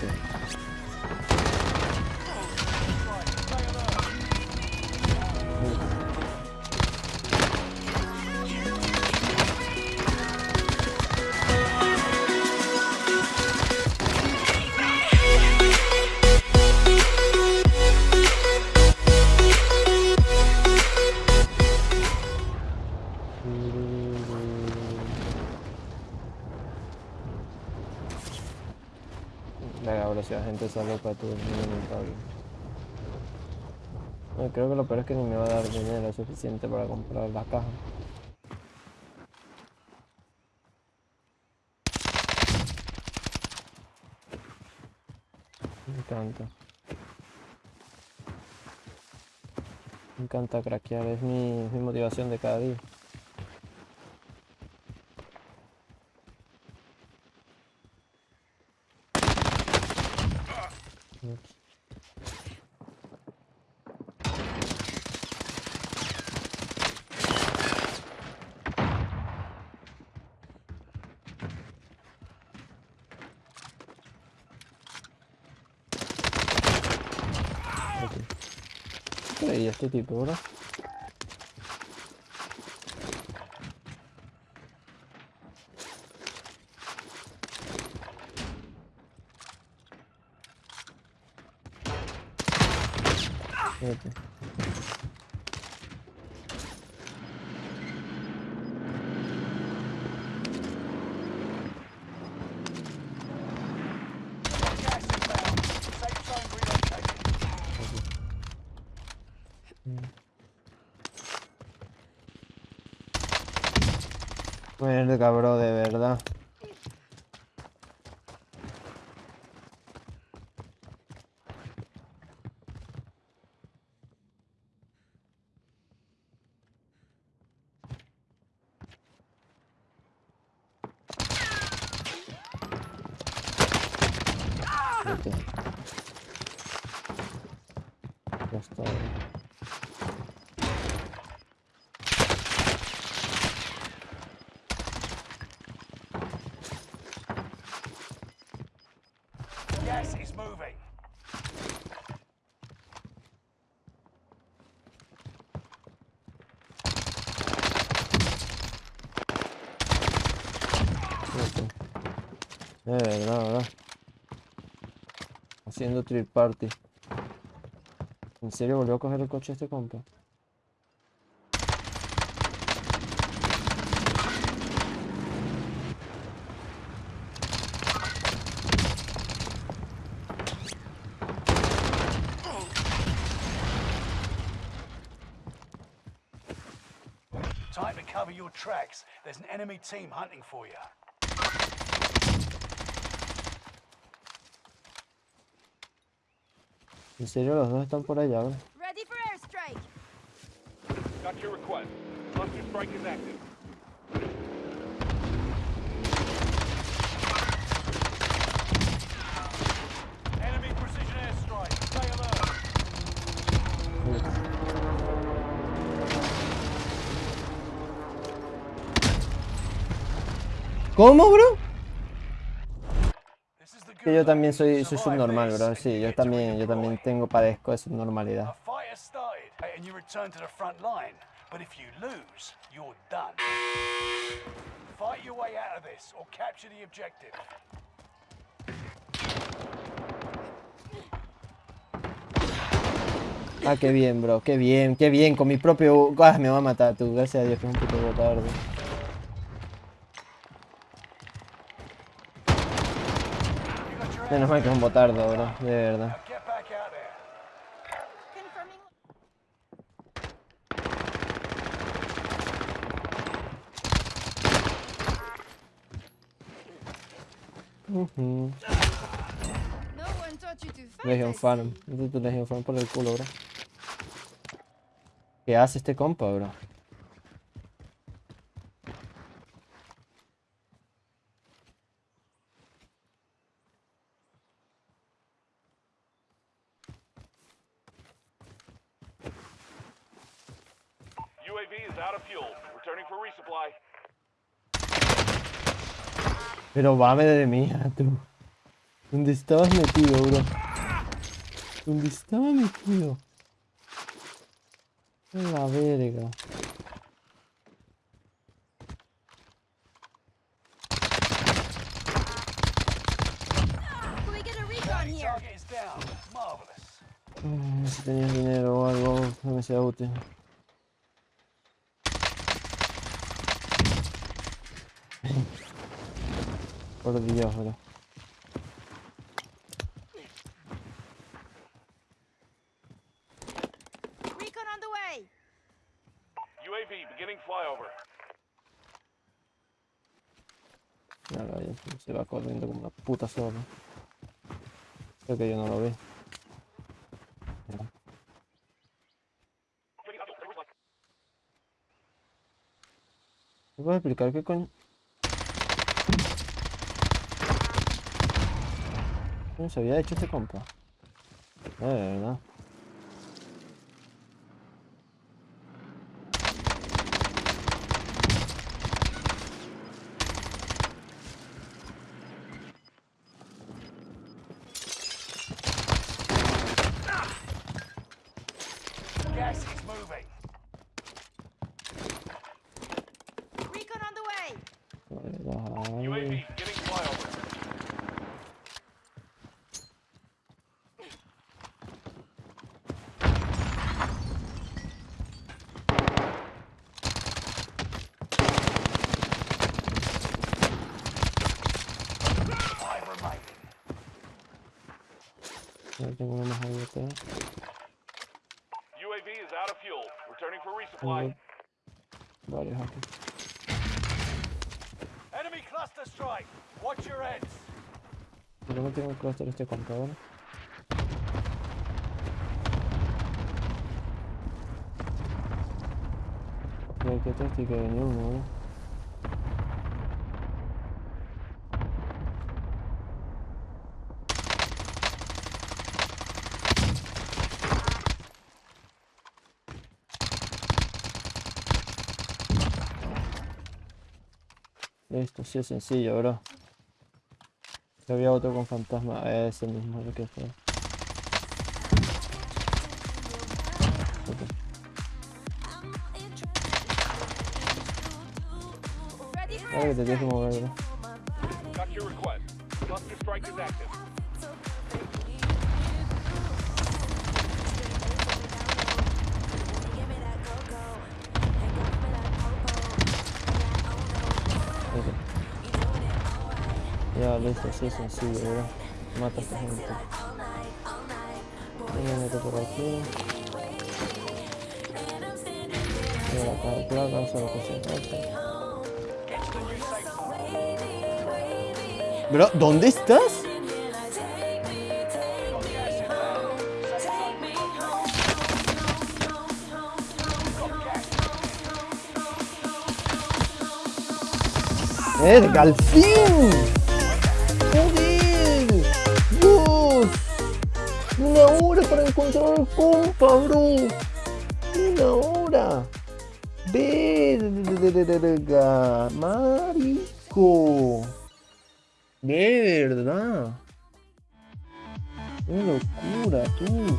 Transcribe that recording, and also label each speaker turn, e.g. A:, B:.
A: Venga, la gente sale para tu lamentable. No, creo que lo peor es que ni me va a dar dinero suficiente para comprar la caja. Me encanta. Me encanta craquear, es mi motivación de cada día. ¿Qué creía este tipo? Fíjate. Verga, bro, de verdad. Vete. De verdad, verdad. Haciendo trip party. ¿En serio volvió a coger el coche este compa?
B: Time to cover your tracks. There's an enemy team hunting for you.
A: ¿En serio los dos están por allá, bro?
C: Ready for
A: Que yo también soy, soy subnormal, bro. Sí, yo también, yo también tengo, padezco de subnormalidad.
B: fight has started, and you return to the front line. But if you lose, you're done. Fight your way out of this, or capture the objective.
A: Ah, qué bien, bro. Qué bien, qué bien. Con mi propio... Ah, me va a matar tú. Gracias a Dios que es un puto botardo.
B: You got your
A: Menos mal que es un botardo, bro. De verdad.
C: To fight.
A: Legion Farm. tu Legion Farm por el culo, bro. ¿Qué hace este compa, bro?
D: UAV is out of fuel. Returning for resupply.
A: Pero va de mía, tú. ¿Dónde estabas metido, bro? ¿Dónde estaba metido? A la verga.
C: Can we get a recon here?
B: Target is down. Marvelous.
A: Mm, Si tenías dinero o algo que me sea útil. Por Dios, bro.
C: Recon on the way.
D: UAV beginning flyover.
A: Ahí se va corriendo como una puta sola. Creo que yo no lo veo. Mira. ¿Me puedes explicar qué coño? ¿Cómo se había hecho este compa? Eh, de verdad.
B: Gas is moving.
C: Recon on the way.
A: De verdad.
D: UAV beginning flyover.
B: Five remaining.
A: Ya tengo una más ahí atrás.
D: UAV is out of fuel. Returning for resupply.
A: Tengo varios aquí.
B: Enemy cluster strike. Watch your heads.
A: ¿Por qué no tengo el cluster este compa ahora? Ya que te estoy que venía uno, ¿no? Listo, sí es sencillo, bro. Había otro con fantasma, ese mismo lo que fue. Ahora que te tienes mover, bro. Listo, así sencillo, bro. Mata a esta gente. Meto por aquí. Voy a la cara, claro, vamos a
B: zone.
A: Bro, ¿dónde estás? ¡Verga, al fin! Para encontrar al compa, bro. Una hora. Verga, marico. De verdad. Qué locura, tú.